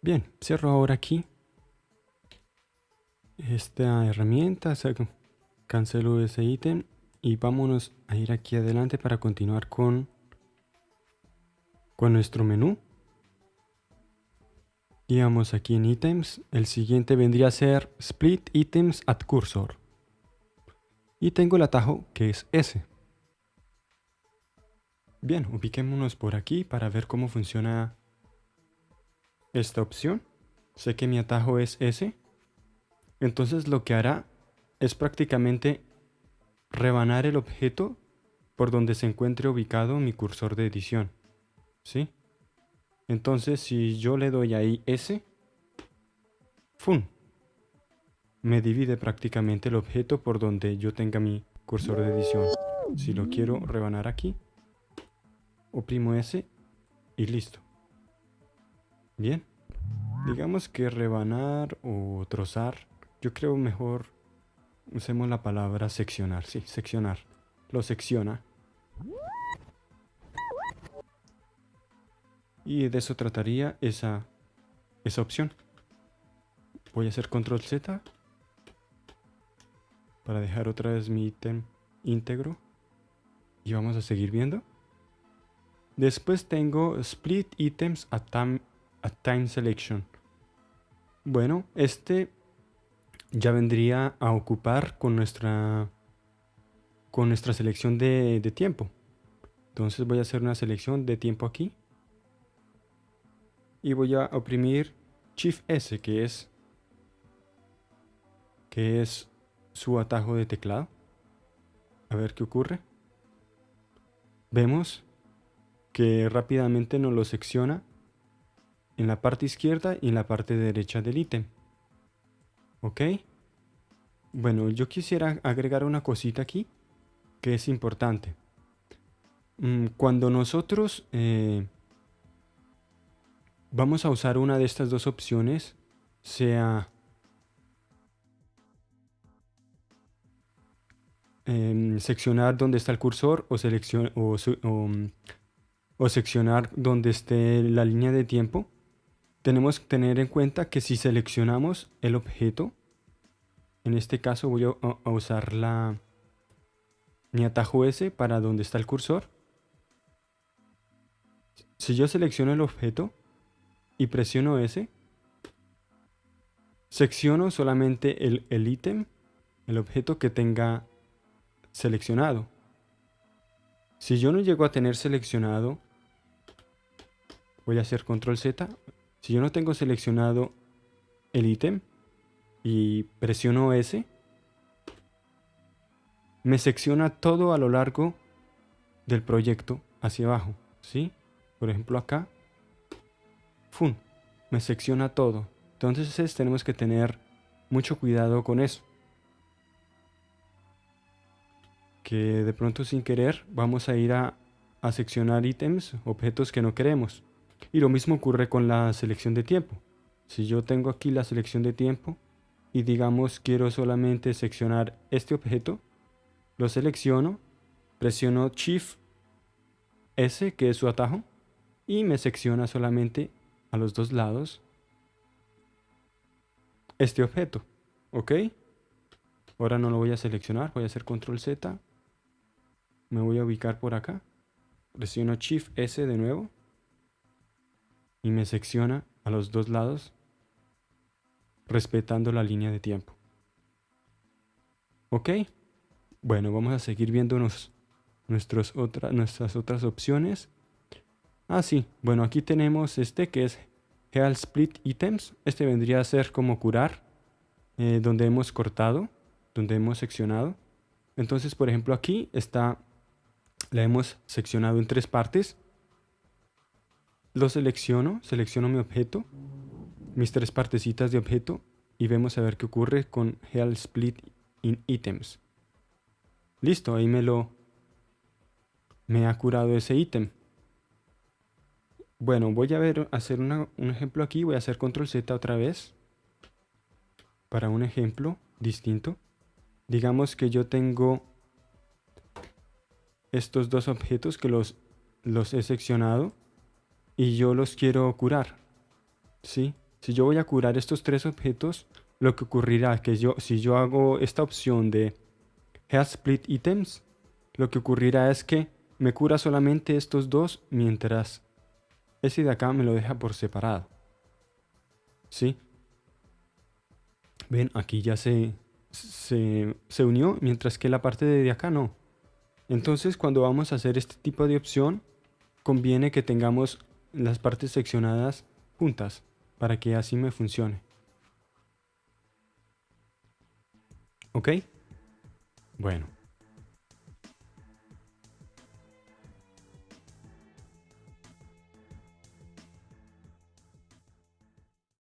Bien, cierro ahora aquí esta herramienta, cancelo ese ítem y vámonos a ir aquí adelante para continuar con, con nuestro menú. Y vamos aquí en ítems, el siguiente vendría a ser split items at cursor. Y tengo el atajo que es S. Bien, ubiquémonos por aquí para ver cómo funciona esta opción. Sé que mi atajo es S. Entonces lo que hará es prácticamente rebanar el objeto por donde se encuentre ubicado mi cursor de edición. ¿Sí? Entonces si yo le doy ahí S, ¡fum! Me divide prácticamente el objeto por donde yo tenga mi cursor de edición. Si lo quiero rebanar aquí, oprimo S y listo. Bien. Digamos que rebanar o trozar yo creo mejor usemos la palabra seccionar. Sí, seccionar. Lo secciona. Y de eso trataría esa, esa opción. Voy a hacer control Z para dejar otra vez mi ítem íntegro. Y vamos a seguir viendo. Después tengo split items at time, at time selection. Bueno, este ya vendría a ocupar con nuestra, con nuestra selección de, de tiempo. Entonces voy a hacer una selección de tiempo aquí. Y voy a oprimir Shift S, que es, que es su atajo de teclado. A ver qué ocurre. Vemos que rápidamente nos lo secciona en la parte izquierda y en la parte derecha del ítem. ¿Ok? Bueno, yo quisiera agregar una cosita aquí que es importante. Mm, cuando nosotros eh, vamos a usar una de estas dos opciones, sea em, seccionar donde está el cursor o, mm, o seccionar donde esté la línea de tiempo, tenemos que tener en cuenta que si seleccionamos el objeto, en este caso voy a, usar la, mi atajo S para donde está el cursor. Si yo selecciono el objeto y presiono S, secciono solamente el ítem, el, objeto que tenga seleccionado. Si yo no llego a tener seleccionado, voy a hacer control Z, si yo no tengo seleccionado el ítem y presiono S, me secciona todo a lo largo del proyecto hacia abajo, ¿sí? Por ejemplo acá, ¡fum! Me secciona todo. Entonces tenemos que tener mucho cuidado con eso. Que de pronto sin querer vamos a ir a, a seccionar ítems, objetos que no queremos. Y lo mismo ocurre con la selección de tiempo. Si yo tengo aquí la selección de tiempo y digamos quiero solamente seccionar este objeto, lo selecciono, presiono Shift S, que es su atajo, y me secciona solamente a los dos lados este objeto. ¿Ok? Ahora no lo voy a seleccionar, voy a hacer Control Z. Me voy a ubicar por acá. Presiono Shift S de nuevo y me secciona a los dos lados respetando la línea de tiempo. ¿Ok? Bueno, vamos a seguir viendo nuestras otras opciones. Ah, sí. Bueno, aquí tenemos este que es Heal Split Items. Este vendría a ser como curar, eh, donde hemos cortado, donde hemos seccionado. Entonces, por ejemplo, aquí está, la hemos seccionado en tres partes. Lo selecciono, selecciono mi objeto, mis tres partecitas de objeto y vemos a ver qué ocurre con Heal Split in Items. Listo, ahí me lo me ha curado ese ítem. Bueno, voy a ver, hacer un ejemplo aquí. Voy a hacer control Z otra vez. Para un ejemplo distinto. Digamos que yo tengo estos dos objetos que los, los he seccionado y yo los quiero curar. ¿Sí? Si yo voy a curar estos tres objetos, lo que ocurrirá es que yo, si yo hago esta opción de Health Split Items, lo que ocurrirá es que me cura solamente estos dos mientras ese de acá me lo deja por separado. ¿Sí? Ven, aquí ya se, se, se unió, mientras que la parte de acá no. Entonces cuando vamos a hacer este tipo de opción, conviene que tengamos las partes seccionadas juntas para que así me funcione. ¿Ok? Bueno.